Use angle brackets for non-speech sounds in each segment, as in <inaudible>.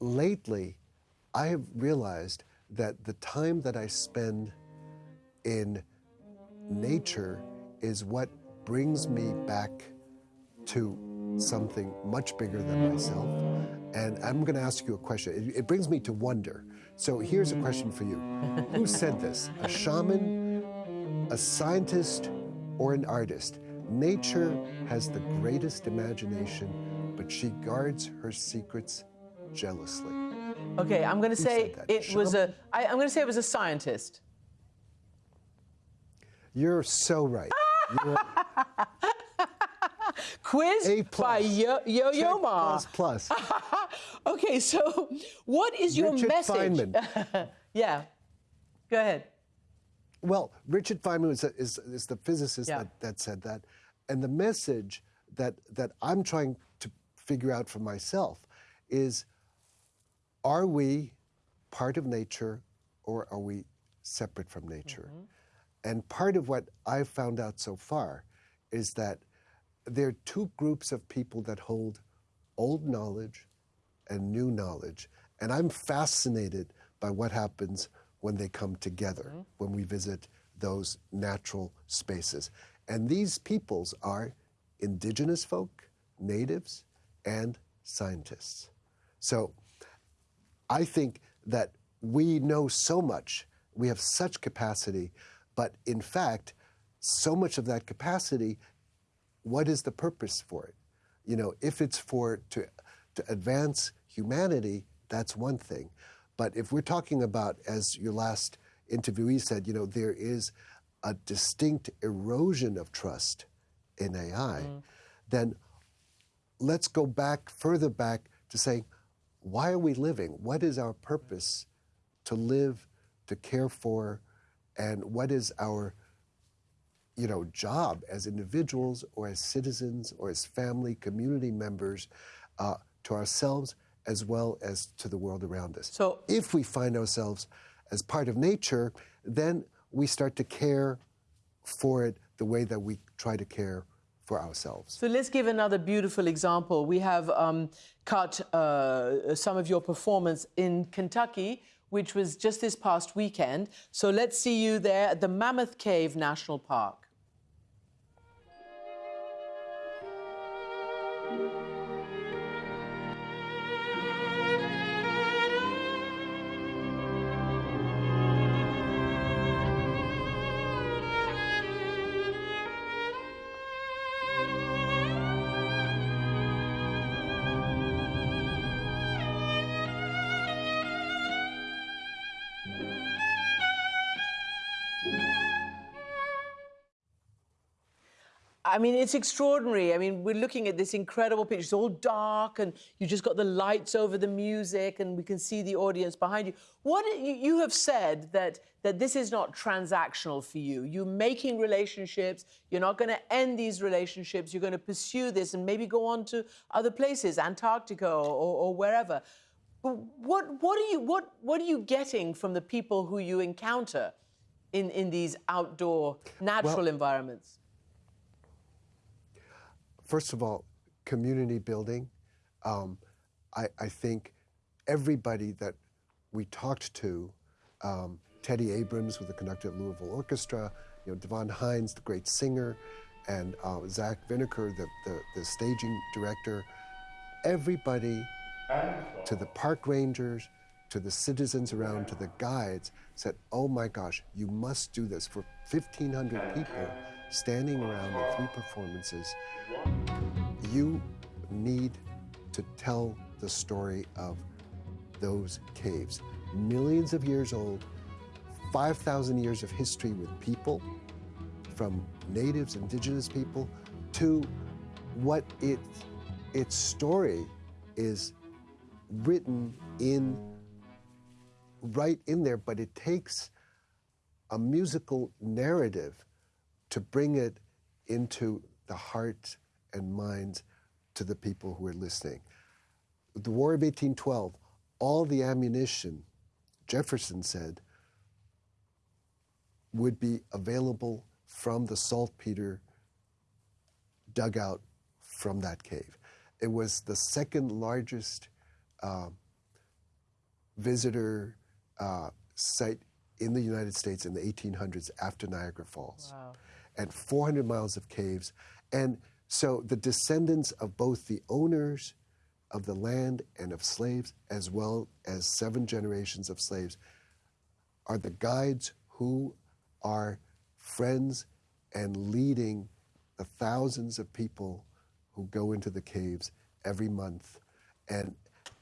lately, I have realized that the time that I spend in nature is what brings me back to something much bigger than myself. And I'm going to ask you a question. It, it brings me to wonder. So here's a question for you <laughs> Who said this? A shaman, a scientist, or an artist? Nature has the greatest imagination, but she guards her secrets jealously. Okay, I'm going to say it was a. Shaman? I, I'm going to say it was a scientist. You're so right. You're <laughs> Quiz A by plus. Yo Yo, Yo Ma. plus plus. <laughs> Okay, so what is your Richard message? Feynman. <laughs> yeah, go ahead. Well, Richard Feynman is, is, is the physicist Yeah. that, that said that. And the message that, that I'm trying to figure out for myself is are we part of nature or are we separate from nature? Mm-hmm. And part of what I've found out so far is that there are two groups of people that hold old knowledge and new knowledge. And I'm fascinated by what happens when they come together, mm-hmm. when we visit those natural spaces. And these peoples are indigenous folk, natives, and scientists. So I think that we know so much, we have such capacity, but in fact, so much of that capacity, what is the purpose for it? You know, if it's for to, to advance humanity, that's one thing. But if we're talking about, as your last interviewee said, you know, there is a distinct erosion of trust in AI, mm. then let's go back further back to saying, why are we living? What is our purpose to live, to care for, and what is our you know, job as individuals or as citizens or as family, community members uh, to ourselves as well as to the world around us. So- if we find ourselves as part of nature, then we start to care for it the way that we try to care for ourselves. So let's give another beautiful example. We have um, cut uh, some of your performance in Kentucky, which was just this past weekend. So let's see you there at the Mammoth Cave National Park. I mean, it's extraordinary. I mean, we're looking at this incredible picture. It's all dark, and you just got the lights over the music, and we can see the audience behind you. What you, you have said that that this is not transactional for you. You're making relationships. You're not going to end these relationships. You're going to pursue this and maybe go on to other places, Antarctica or, or, or wherever. But what what are you what what are you getting from the people who you encounter in in these outdoor natural environments? First of all, community building. Um, I, I think everybody that we talked to, um, Teddy Abrams with the conductor at Louisville Orchestra, you know, Davóne Tines, the great singer, and uh, Zack Winokur, the, the, the staging director, everybody to the park rangers, to the citizens around, to the guides, said, oh my gosh, you must do this. For 1,500 people standing around in three performances, you need to tell the story of those caves. Millions of years old, 5,000 years of history with people, from natives, indigenous people, to what it, its story is written in right in there, but it takes a musical narrative to bring it into the hearts and minds to the people who are listening. The War of 1812, all the ammunition, Jefferson said, would be available from the saltpeter dug out from that cave. It was the second largest uh, visitor uh, site in the United States in the 1800s after Niagara Falls. Wow. And 400 miles of caves. And so the descendants of both the owners of the land and of slaves, as well as seven generations of slaves, are the guides who are friends and leading the thousands of people who go into the caves every month. And,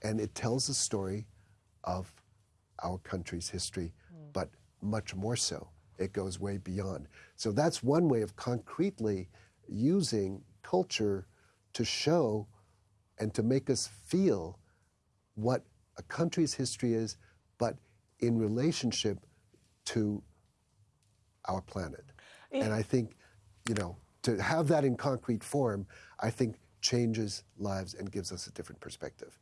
and it tells the story of our country's history, hmm. but much more so. It goes way beyond. So that's one way of concretely using culture to show and to make us feel what a country's history is, but in relationship to our planet. And I think, you know, to have that in concrete form, I think changes lives and gives us a different perspective.